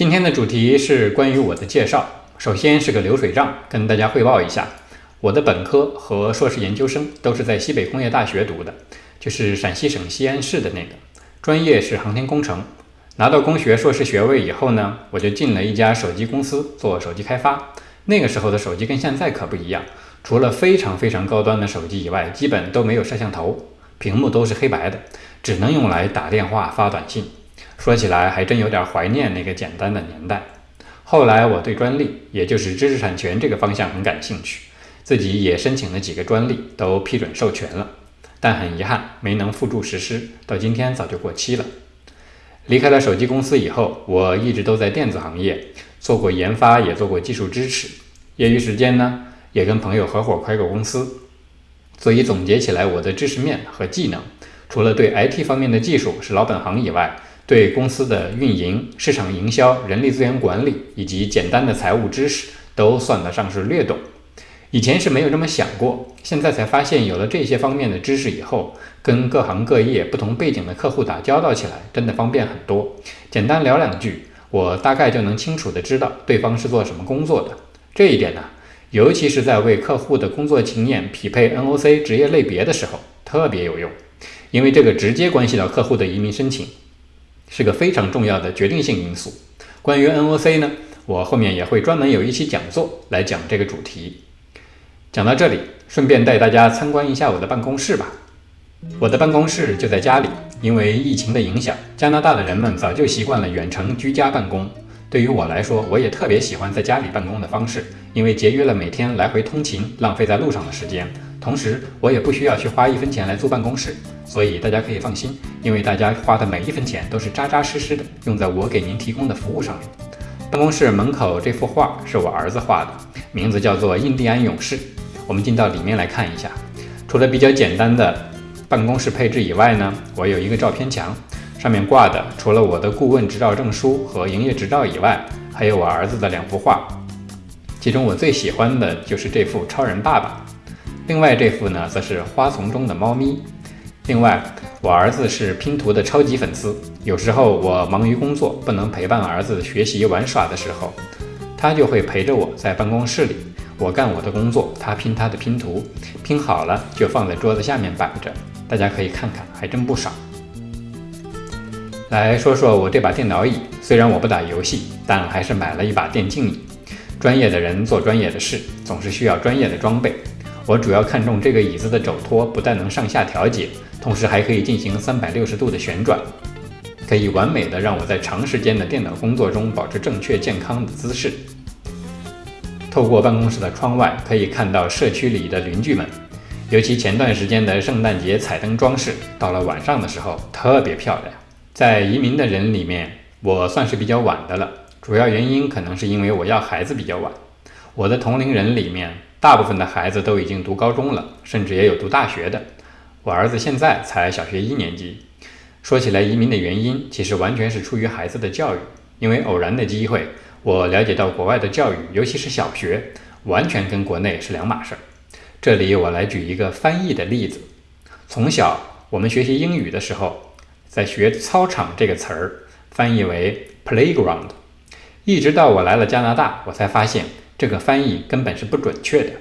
今天的主题是关于我的介绍。首先是个流水账，跟大家汇报一下，我的本科和硕士研究生都是在西北工业大学读的，就是陕西省西安市的那个，专业是航天工程。拿到工学硕士学位以后呢，我就进了一家手机公司做手机开发。那个时候的手机跟现在可不一样，除了非常非常高端的手机以外，基本都没有摄像头，屏幕都是黑白的，只能用来打电话发短信。说起来还真有点怀念那个简单的年代。后来我对专利，也就是知识产权这个方向很感兴趣，自己也申请了几个专利，都批准授权了，但很遗憾没能付诸实施，到今天早就过期了。离开了手机公司以后，我一直都在电子行业做过研发，也做过技术支持。业余时间呢，也跟朋友合伙开过公司。所以总结起来，我的知识面和技能，除了对 IT 方面的技术是老本行以外，对公司的运营、市场营销、人力资源管理以及简单的财务知识都算得上是略懂。以前是没有这么想过，现在才发现有了这些方面的知识以后，跟各行各业不同背景的客户打交道起来真的方便很多。简单聊两句，我大概就能清楚的知道对方是做什么工作的。这一点呢，尤其是在为客户的工作经验匹配 NOC 职业类别的时候特别有用，因为这个直接关系到客户的移民申请。是个非常重要的决定性因素。关于 NOC 呢，我后面也会专门有一期讲座来讲这个主题。讲到这里，顺便带大家参观一下我的办公室吧。我的办公室就在家里，因为疫情的影响，加拿大的人们早就习惯了远程居家办公。对于我来说，我也特别喜欢在家里办公的方式，因为节约了每天来回通勤、浪费在路上的时间。同时，我也不需要去花一分钱来租办公室，所以大家可以放心，因为大家花的每一分钱都是扎扎实实的用在我给您提供的服务上面。办公室门口这幅画是我儿子画的，名字叫做《印第安勇士》。我们进到里面来看一下，除了比较简单的办公室配置以外呢，我有一个照片墙，上面挂的除了我的顾问执照证书和营业执照以外，还有我儿子的两幅画，其中我最喜欢的就是这幅超人爸爸。另外这幅呢，则是花丛中的猫咪。另外，我儿子是拼图的超级粉丝。有时候我忙于工作，不能陪伴儿子学习玩耍的时候，他就会陪着我在办公室里，我干我的工作，他拼他的拼图，拼好了就放在桌子下面摆着。大家可以看看，还真不少。来说说我这把电脑椅，虽然我不打游戏，但还是买了一把电竞椅。专业的人做专业的事，总是需要专业的装备。我主要看中这个椅子的肘托，不但能上下调节，同时还可以进行三百六十度的旋转，可以完美的让我在长时间的电脑工作中保持正确健康的姿势。透过办公室的窗外，可以看到社区里的邻居们，尤其前段时间的圣诞节彩灯装饰，到了晚上的时候特别漂亮。在移民的人里面，我算是比较晚的了，主要原因可能是因为我要孩子比较晚。我的同龄人里面。大部分的孩子都已经读高中了，甚至也有读大学的。我儿子现在才小学一年级。说起来，移民的原因其实完全是出于孩子的教育。因为偶然的机会，我了解到国外的教育，尤其是小学，完全跟国内是两码事儿。这里我来举一个翻译的例子。从小我们学习英语的时候，在学“操场”这个词儿，翻译为 playground。一直到我来了加拿大，我才发现。这个翻译根本是不准确的。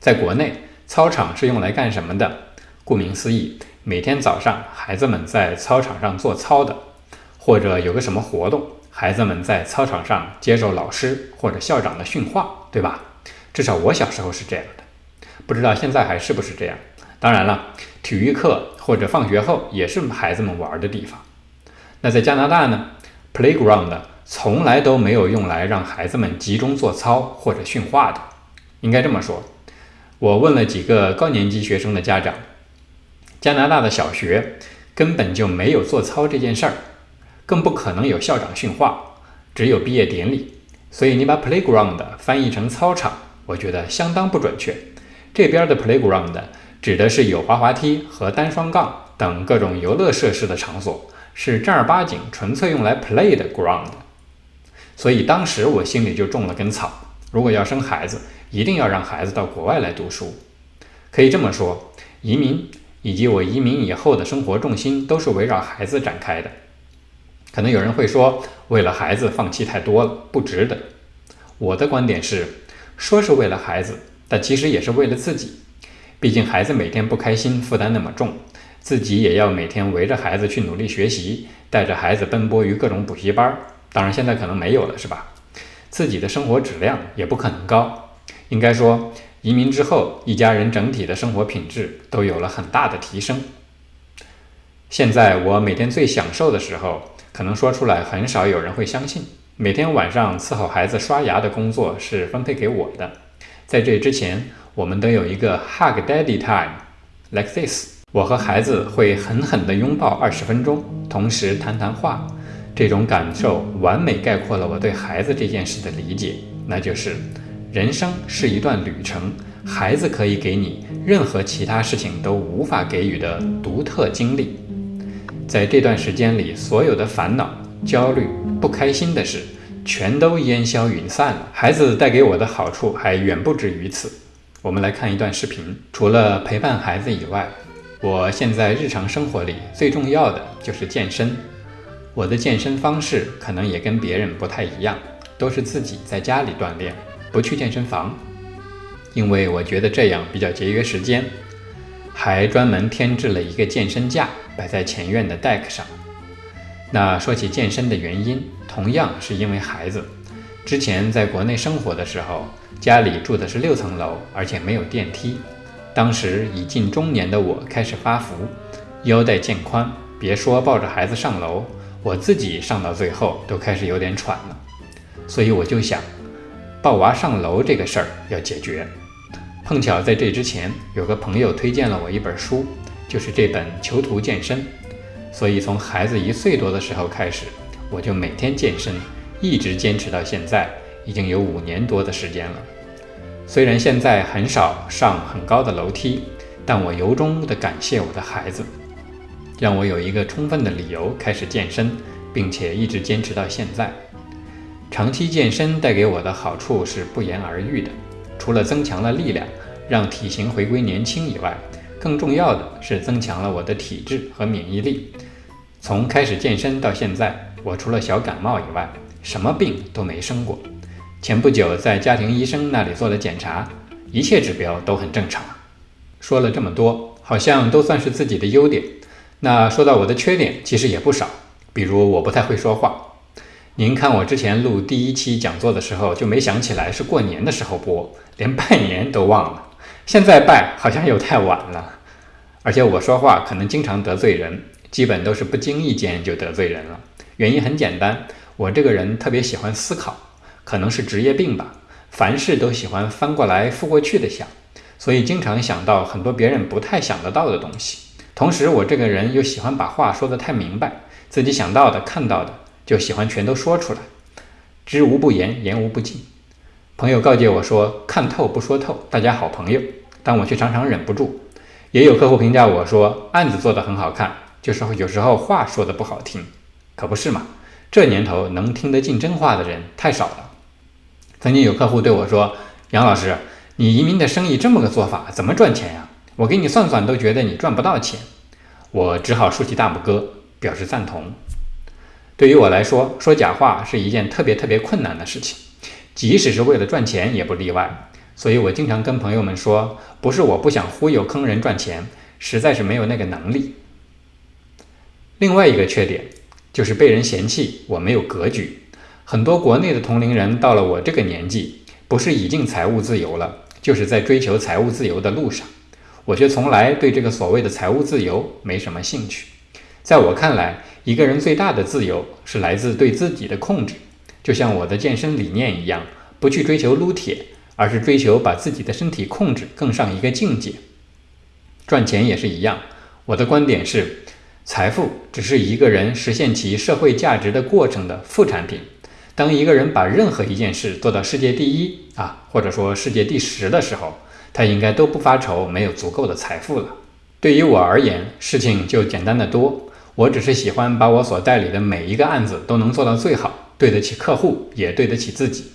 在国内，操场是用来干什么的？顾名思义，每天早上孩子们在操场上做操的，或者有个什么活动，孩子们在操场上接受老师或者校长的训话，对吧？至少我小时候是这样的，不知道现在还是不是这样。当然了，体育课或者放学后也是孩子们玩的地方。那在加拿大呢？Playground。从来都没有用来让孩子们集中做操或者训话的，应该这么说。我问了几个高年级学生的家长，加拿大的小学根本就没有做操这件事儿，更不可能有校长训话，只有毕业典礼。所以你把 playground 翻译成操场，我觉得相当不准确。这边的 playground 指的是有滑滑梯和单双杠等各种游乐设施的场所，是正儿八经纯粹用来 play 的 ground。所以当时我心里就种了根草，如果要生孩子，一定要让孩子到国外来读书。可以这么说，移民以及我移民以后的生活重心都是围绕孩子展开的。可能有人会说，为了孩子放弃太多了，不值得。我的观点是，说是为了孩子，但其实也是为了自己。毕竟孩子每天不开心，负担那么重，自己也要每天围着孩子去努力学习，带着孩子奔波于各种补习班。当然现在可能没有了，是吧？自己的生活质量也不可能高。应该说，移民之后，一家人整体的生活品质都有了很大的提升。现在我每天最享受的时候。可能说出来很少有人会相信。每天晚上伺候孩子刷牙的工作是分配给我的。在这之前，我们都有一个 Hug Daddy Time，like this。我和孩子会狠狠地拥抱二十分钟，同时谈谈话。这种感受完美概括了我对孩子这件事的理解，那就是人生是一段旅程，孩子可以给你任何其他事情都无法给予的独特经历。在这段时间里，所有的烦恼、焦虑、不开心的事，全都烟消云散了。孩子带给我的好处还远不止于此。我们来看一段视频。除了陪伴孩子以外，我现在日常生活里最重要的就是健身。我的健身方式可能也跟别人不太一样，都是自己在家里锻炼，不去健身房，因为我觉得这样比较节约时间。还专门添置了一个健身架，摆在前院的 deck 上。那说起健身的原因，同样是因为孩子。之前在国内生活的时候，家里住的是六层楼，而且没有电梯。当时已近中年的我开始发福，腰带渐宽，别说抱着孩子上楼，我自己上到最后都开始有点喘了。所以我就想，抱娃上楼这个事儿要解决。碰巧在这之前，有个朋友推荐了我一本书，就是这本《囚徒健身》。所以从孩子一岁多的时候开始，我就每天健身，一直坚持到现在，已经有五年多的时间了。虽然现在很少上很高的楼梯，但我由衷的感谢我的孩子，让我有一个充分的理由开始健身，并且一直坚持到现在。长期健身带给我的好处是不言而喻的。除了增强了力量，让体型回归年轻以外，更重要的是增强了我的体质和免疫力。从开始健身到现在，我除了小感冒以外，什么病都没生过。前不久在家庭医生那里做了检查，一切指标都很正常。说了这么多，好像都算是自己的优点。那说到我的缺点，其实也不少，比如我不太会说话。您看，我之前录第一期讲座的时候，就没想起来是过年的时候播，连拜年都忘了。现在拜好像又太晚了，而且我说话可能经常得罪人，基本都是不经意间就得罪人了。原因很简单，我这个人特别喜欢思考，可能是职业病吧，凡事都喜欢翻过来覆过去的想，所以经常想到很多别人不太想得到的东西。同时，我这个人又喜欢把话说得太明白，自己想到的、看到的。就喜欢全都说出来，知无不言，言无不尽。朋友告诫我说：“看透不说透，大家好朋友。”但我却常常忍不住。也有客户评价我说：“案子做得很好看，就是有时候话说的不好听。”可不是嘛？这年头能听得进真话的人太少了。曾经有客户对我说：“杨老师，你移民的生意这么个做法，怎么赚钱呀？我给你算算，都觉得你赚不到钱。”我只好竖起大拇哥，表示赞同。对于我来说，说假话是一件特别特别困难的事情，即使是为了赚钱也不例外。所以我经常跟朋友们说，不是我不想忽悠坑人赚钱，实在是没有那个能力。另外一个缺点就是被人嫌弃我没有格局。很多国内的同龄人到了我这个年纪，不是已经财务自由了，就是在追求财务自由的路上。我却从来对这个所谓的财务自由没什么兴趣。在我看来，一个人最大的自由是来自对自己的控制，就像我的健身理念一样，不去追求撸铁，而是追求把自己的身体控制更上一个境界。赚钱也是一样，我的观点是，财富只是一个人实现其社会价值的过程的副产品。当一个人把任何一件事做到世界第一啊，或者说世界第十的时候，他应该都不发愁没有足够的财富了。对于我而言，事情就简单的多。我只是喜欢把我所代理的每一个案子都能做到最好，对得起客户，也对得起自己。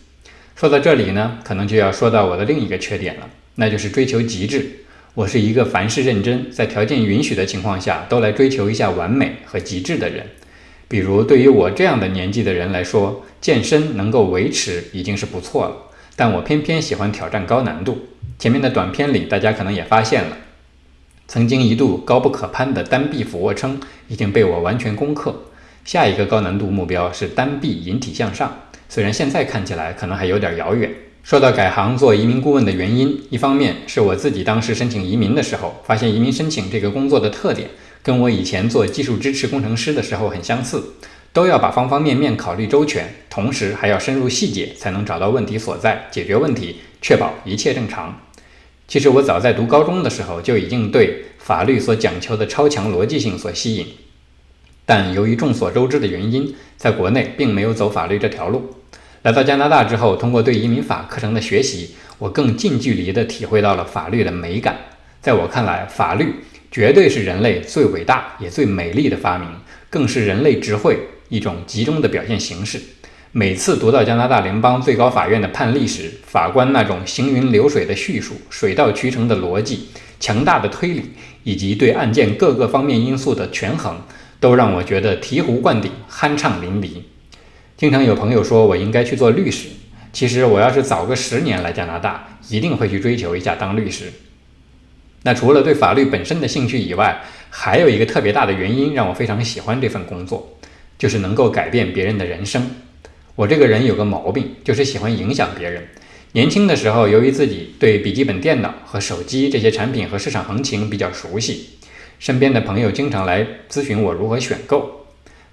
说到这里呢，可能就要说到我的另一个缺点了，那就是追求极致。我是一个凡事认真，在条件允许的情况下都来追求一下完美和极致的人。比如对于我这样的年纪的人来说，健身能够维持已经是不错了。但我偏偏喜欢挑战高难度。前面的短片里，大家可能也发现了，曾经一度高不可攀的单臂俯卧撑已经被我完全攻克。下一个高难度目标是单臂引体向上，虽然现在看起来可能还有点遥远。说到改行做移民顾问的原因，一方面是我自己当时申请移民的时候，发现移民申请这个工作的特点跟我以前做技术支持工程师的时候很相似，都要把方方面面考虑周全，同时还要深入细节，才能找到问题所在，解决问题，确保一切正常。其实我早在读高中的时候就已经对法律所讲求的超强逻辑性所吸引。但由于众所周知的原因，在国内并没有走法律这条路。来到加拿大之后，通过对移民法课程的学习，我更近距离地体会到了法律的美感。在我看来，法律绝对是人类最伟大也最美丽的发明，更是人类智慧一种集中的表现形式。每次读到加拿大联邦最高法院的判例时，法官那种行云流水的叙述、水到渠成的逻辑、强大的推理，以及对案件各个方面因素的权衡。都让我觉得醍醐灌顶、酣畅淋漓。经常有朋友说我应该去做律师，其实我要是早个十年来加拿大，一定会去追求一下当律师。那除了对法律本身的兴趣以外，还有一个特别大的原因让我非常喜欢这份工作，就是能够改变别人的人生。我这个人有个毛病，就是喜欢影响别人。年轻的时候，由于自己对笔记本电脑和手机这些产品和市场行情比较熟悉。身边的朋友经常来咨询我如何选购，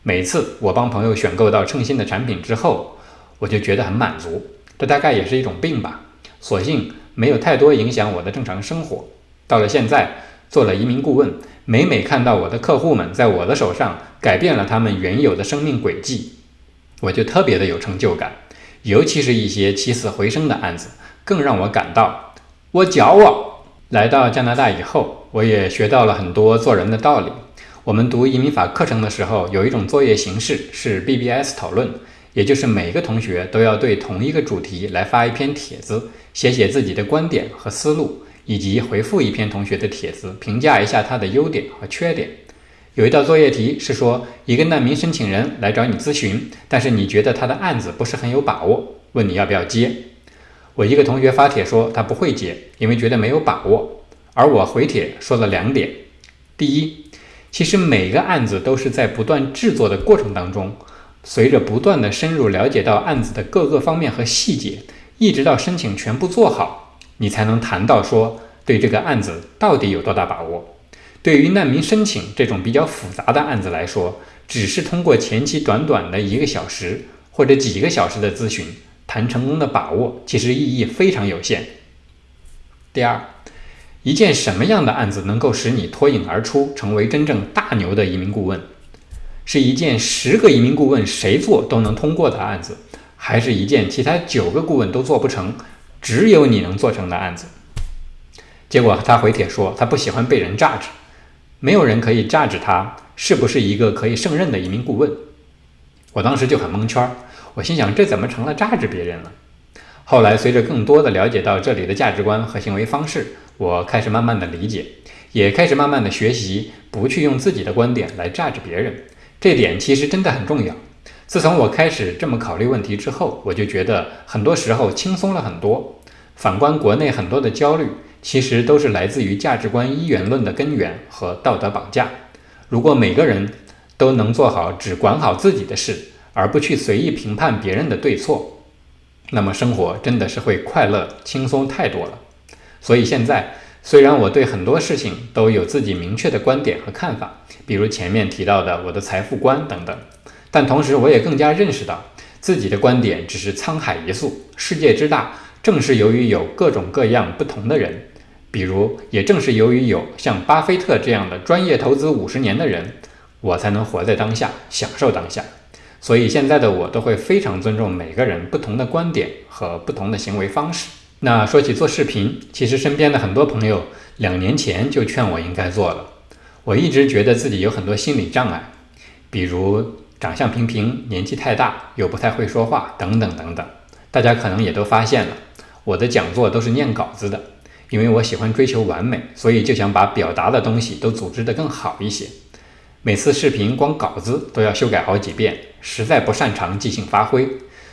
每次我帮朋友选购到称心的产品之后，我就觉得很满足。这大概也是一种病吧，所幸没有太多影响我的正常生活。到了现在，做了移民顾问，每每看到我的客户们在我的手上改变了他们原有的生命轨迹，我就特别的有成就感。尤其是一些起死回生的案子，更让我感到我骄傲。来到加拿大以后，我也学到了很多做人的道理。我们读移民法课程的时候，有一种作业形式是 BBS 讨论，也就是每个同学都要对同一个主题来发一篇帖子，写写自己的观点和思路，以及回复一篇同学的帖子，评价一下他的优点和缺点。有一道作业题是说，一个难民申请人来找你咨询，但是你觉得他的案子不是很有把握，问你要不要接。我一个同学发帖说他不会接，因为觉得没有把握。而我回帖说了两点：第一，其实每个案子都是在不断制作的过程当中，随着不断的深入了解到案子的各个方面和细节，一直到申请全部做好，你才能谈到说对这个案子到底有多大把握。对于难民申请这种比较复杂的案子来说，只是通过前期短短的一个小时或者几个小时的咨询。谈成功的把握其实意义非常有限。第二，一件什么样的案子能够使你脱颖而出，成为真正大牛的移民顾问？是一件十个移民顾问谁做都能通过的案子，还是一件其他九个顾问都做不成，只有你能做成的案子？结果他回帖说他不喜欢被人榨汁，没有人可以榨制他是不是一个可以胜任的移民顾问。我当时就很蒙圈儿。我心想，这怎么成了榨制别人了？后来随着更多的了解到这里的价值观和行为方式，我开始慢慢的理解，也开始慢慢的学习，不去用自己的观点来榨制别人。这点其实真的很重要。自从我开始这么考虑问题之后，我就觉得很多时候轻松了很多。反观国内很多的焦虑，其实都是来自于价值观一元论的根源和道德绑架。如果每个人都能做好只管好自己的事，而不去随意评判别人的对错，那么生活真的是会快乐轻松太多了。所以现在，虽然我对很多事情都有自己明确的观点和看法，比如前面提到的我的财富观等等，但同时我也更加认识到自己的观点只是沧海一粟，世界之大，正是由于有各种各样不同的人，比如也正是由于有像巴菲特这样的专业投资五十年的人，我才能活在当下，享受当下。所以现在的我都会非常尊重每个人不同的观点和不同的行为方式。那说起做视频，其实身边的很多朋友两年前就劝我应该做了。我一直觉得自己有很多心理障碍，比如长相平平、年纪太大、又不太会说话等等等等。大家可能也都发现了，我的讲座都是念稿子的，因为我喜欢追求完美，所以就想把表达的东西都组织得更好一些。每次视频光稿子都要修改好几遍，实在不擅长即兴发挥，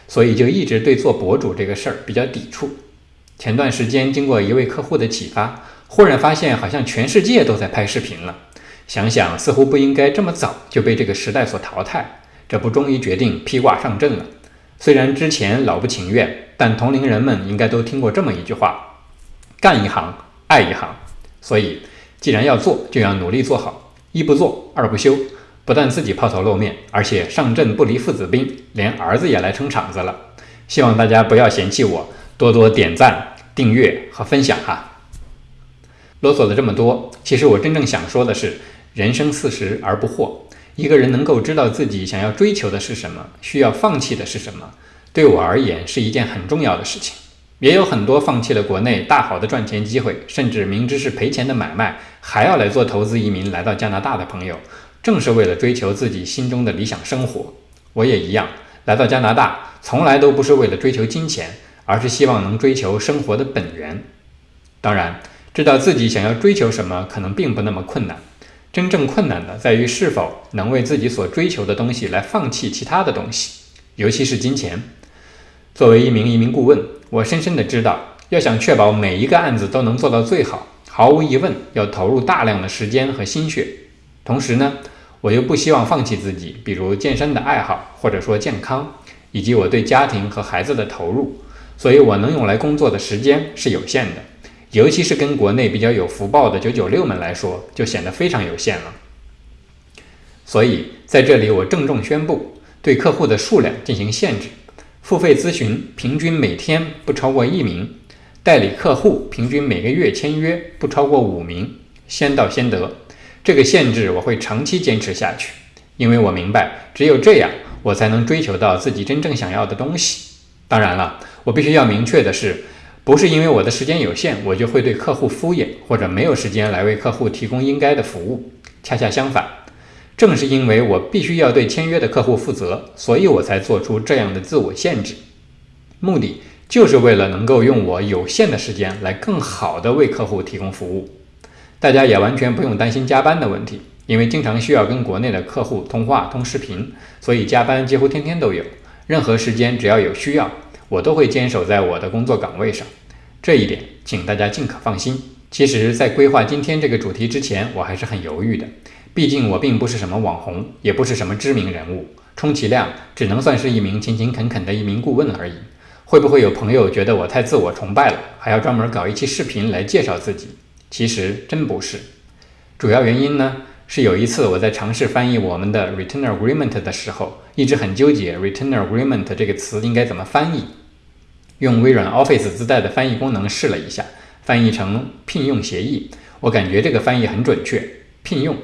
所以就一直对做博主这个事儿比较抵触。前段时间经过一位客户的启发，忽然发现好像全世界都在拍视频了。想想似乎不应该这么早就被这个时代所淘汰，这不终于决定披挂上阵了。虽然之前老不情愿，但同龄人们应该都听过这么一句话：干一行爱一行。所以既然要做，就要努力做好，一不做二不休，不但自己抛头露面，而且上阵不离父子兵，连儿子也来撑场子了。希望大家不要嫌弃我，多多点赞。订阅和分享哈。啰嗦了这么多，其实我真正想说的是，人生四十而不惑。一个人能够知道自己想要追求的是什么，需要放弃的是什么，对我而言是一件很重要的事情。也有很多放弃了国内大好的赚钱机会，甚至明知是赔钱的买卖，还要来做投资移民来到加拿大的朋友，正是为了追求自己心中的理想生活。我也一样，来到加拿大，从来都不是为了追求金钱。而是希望能追求生活的本源。当然，知道自己想要追求什么可能并不那么困难，真正困难的在于是否能为自己所追求的东西来放弃其他的东西，尤其是金钱。作为一名移民顾问，我深深的知道，要想确保每一个案子都能做到最好，毫无疑问要投入大量的时间和心血。同时呢，我又不希望放弃自己，比如健身的爱好，或者说健康，以及我对家庭和孩子的投入。所以，我能用来工作的时间是有限的，尤其是跟国内比较有福报的九九六们来说，就显得非常有限了。所以，在这里我郑重宣布，对客户的数量进行限制：付费咨询平均每天不超过一名，代理客户平均每个月签约不超过五名，先到先得。这个限制我会长期坚持下去，因为我明白，只有这样，我才能追求到自己真正想要的东西。当然了。我必须要明确的是，不是因为我的时间有限，我就会对客户敷衍，或者没有时间来为客户提供应该的服务。恰恰相反，正是因为我必须要对签约的客户负责，所以我才做出这样的自我限制，目的就是为了能够用我有限的时间来更好的为客户提供服务。大家也完全不用担心加班的问题，因为经常需要跟国内的客户通话、通视频，所以加班几乎天天都有。任何时间只要有需要。我都会坚守在我的工作岗位上，这一点请大家尽可放心。其实，在规划今天这个主题之前，我还是很犹豫的。毕竟我并不是什么网红，也不是什么知名人物，充其量只能算是一名勤勤恳恳的一名顾问而已。会不会有朋友觉得我太自我崇拜了，还要专门搞一期视频来介绍自己？其实真不是。主要原因呢，是有一次我在尝试翻译我们的 Return Agreement 的时候，一直很纠结 Return Agreement 这个词应该怎么翻译。用微软 Office 自带的翻译功能试了一下，翻译成聘用协议。我感觉这个翻译很准确。聘用，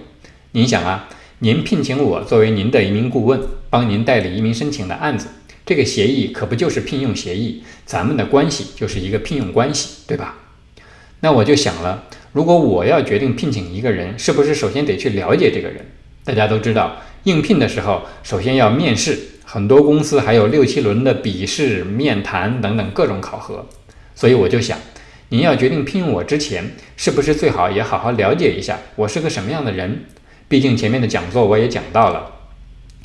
您想啊，您聘请我作为您的移民顾问，帮您代理移民申请的案子，这个协议可不就是聘用协议？咱们的关系就是一个聘用关系，对吧？那我就想了，如果我要决定聘请一个人，是不是首先得去了解这个人？大家都知道，应聘的时候首先要面试。很多公司还有六七轮的笔试、面谈等等各种考核，所以我就想，您要决定聘用我之前，是不是最好也好好了解一下我是个什么样的人？毕竟前面的讲座我也讲到了，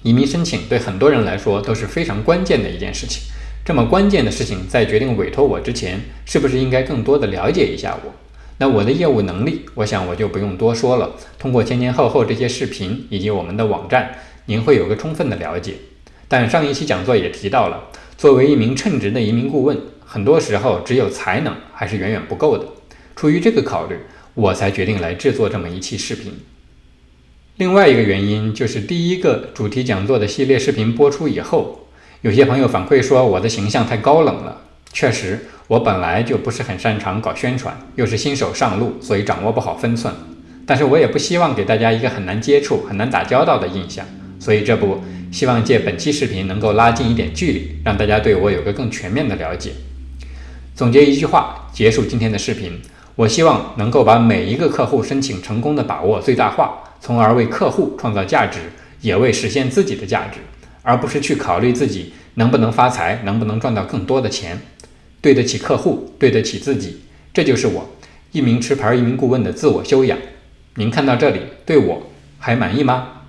移民申请对很多人来说都是非常关键的一件事情。这么关键的事情，在决定委托我之前，是不是应该更多的了解一下我？那我的业务能力，我想我就不用多说了。通过前前后后这些视频以及我们的网站，您会有个充分的了解。但上一期讲座也提到了，作为一名称职的移民顾问，很多时候只有才能还是远远不够的。出于这个考虑，我才决定来制作这么一期视频。另外一个原因就是，第一个主题讲座的系列视频播出以后，有些朋友反馈说我的形象太高冷了。确实，我本来就不是很擅长搞宣传，又是新手上路，所以掌握不好分寸。但是我也不希望给大家一个很难接触、很难打交道的印象，所以这不。希望借本期视频能够拉近一点距离，让大家对我有个更全面的了解。总结一句话，结束今天的视频。我希望能够把每一个客户申请成功的把握最大化，从而为客户创造价值，也为实现自己的价值，而不是去考虑自己能不能发财，能不能赚到更多的钱。对得起客户，对得起自己，这就是我一名持牌一名顾问的自我修养。您看到这里，对我还满意吗？